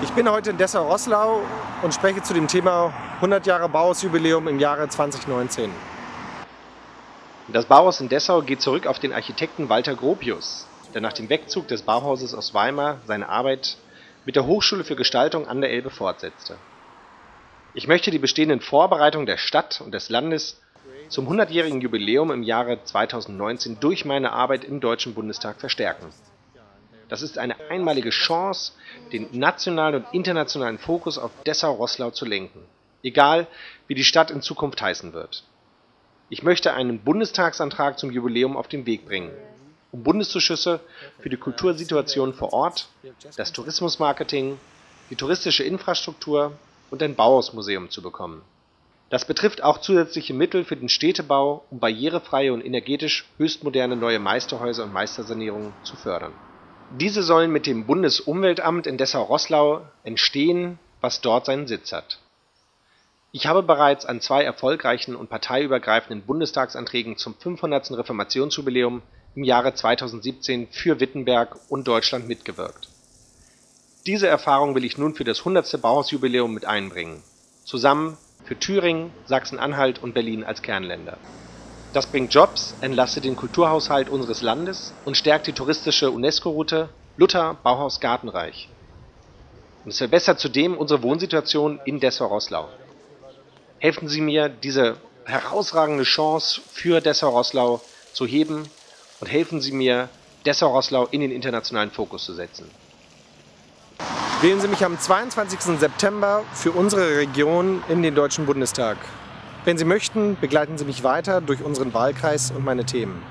Ich bin heute in Dessau-Rosslau und spreche zu dem Thema 100 Jahre Bauhausjubiläum im Jahre 2019. Das Bauhaus in Dessau geht zurück auf den Architekten Walter Gropius, der nach dem Wegzug des Bauhauses aus Weimar seine Arbeit mit der Hochschule für Gestaltung an der Elbe fortsetzte. Ich möchte die bestehenden Vorbereitungen der Stadt und des Landes zum 100-jährigen Jubiläum im Jahre 2019 durch meine Arbeit im Deutschen Bundestag verstärken. Das ist eine einmalige Chance, den nationalen und internationalen Fokus auf Dessau-Rosslau zu lenken, egal wie die Stadt in Zukunft heißen wird. Ich möchte einen Bundestagsantrag zum Jubiläum auf den Weg bringen, um Bundeszuschüsse für die Kultursituation vor Ort, das Tourismusmarketing, die touristische Infrastruktur und ein Bauhausmuseum zu bekommen. Das betrifft auch zusätzliche Mittel für den Städtebau, um barrierefreie und energetisch höchstmoderne neue Meisterhäuser und Meistersanierungen zu fördern. Diese sollen mit dem Bundesumweltamt in Dessau-Rosslau entstehen, was dort seinen Sitz hat. Ich habe bereits an zwei erfolgreichen und parteiübergreifenden Bundestagsanträgen zum 500. Reformationsjubiläum im Jahre 2017 für Wittenberg und Deutschland mitgewirkt. Diese Erfahrung will ich nun für das 100. Bauhausjubiläum mit einbringen, zusammen für Thüringen, Sachsen-Anhalt und Berlin als Kernländer das bringt Jobs, entlastet den Kulturhaushalt unseres Landes und stärkt die touristische UNESCO-Route Luther Bauhaus Gartenreich. Und es verbessert zudem unsere Wohnsituation in Dessau-Rosslau. Helfen Sie mir, diese herausragende Chance für Dessau-Rosslau zu heben und helfen Sie mir, Dessau-Rosslau in den internationalen Fokus zu setzen. Wählen Sie mich am 22. September für unsere Region in den Deutschen Bundestag. Wenn Sie möchten, begleiten Sie mich weiter durch unseren Wahlkreis und meine Themen.